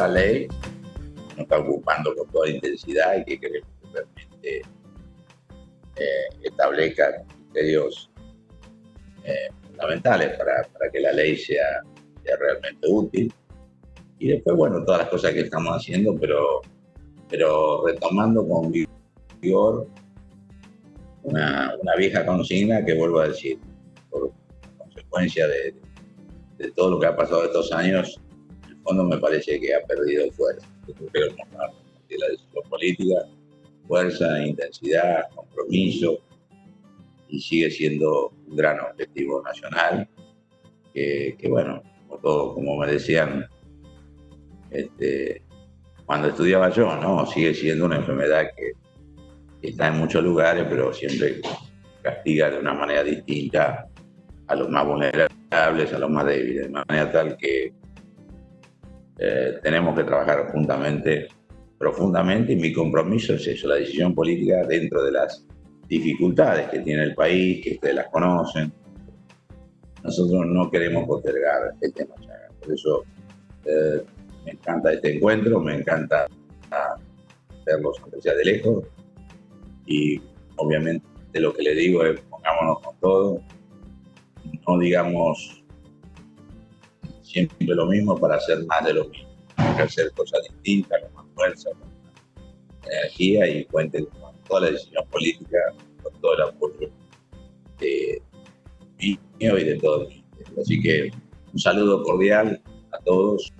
la ley nos está ocupando con toda intensidad y que queremos que realmente eh, establezca criterios eh, fundamentales para, para, que la ley sea, sea, realmente útil. Y después, bueno, todas las cosas que estamos haciendo, pero, pero retomando con vigor una, una vieja consigna que vuelvo a decir, por consecuencia de, de todo lo que ha pasado estos años, fondo me parece que ha perdido fuerza. Pero de la decisión política, fuerza, intensidad, compromiso, y sigue siendo un gran objetivo nacional, que, bueno, como, todo, como me decían este, cuando estudiaba yo, ¿no? Sigue siendo una enfermedad que, está en muchos lugares, pero siempre castiga de una manera distinta a los más vulnerables, a los más débiles, de manera tal que eh, tenemos que trabajar juntamente, profundamente, y mi compromiso es eso, la decisión política dentro de las dificultades que tiene el país, que ustedes las conocen. Nosotros no queremos postergar el tema Por eso eh, me encanta este encuentro, me encanta verlos aunque sea de lejos. Y obviamente lo que le digo es pongámonos con todo, no digamos siempre lo mismo para hacer más de lo mismo. Hay que hacer cosas distintas, con más fuerza, con más energía y cuenten con toda la decisión política, con todo el apoyo de mío y de todos. Así que un saludo cordial a todos